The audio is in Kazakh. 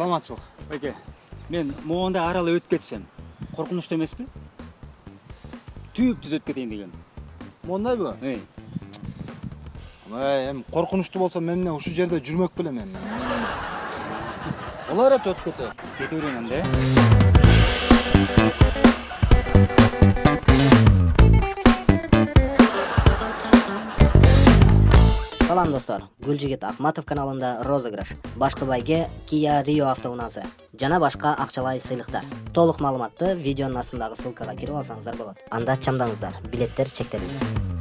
саламатчылык байке мен моундай аралы өтүп кетсем коркунучтуу эмеспи түп түз өтүп кетейин дегем моундайбы эй. Эми коркунучтуу болсо мен менен ушул жерде жүрмөк белем эми боло берет өтүп кетет кете берейин анда э салам достор гүлжигит акматов каналында розыгрыш башкы байге кия рио автоунаасы жана башка акчалай сыйлыктар толук маалыматты видеонун астындагы ссылкага кирип алсаңыздар болот анда чамдаңыздар. Билеттер чектелүүдө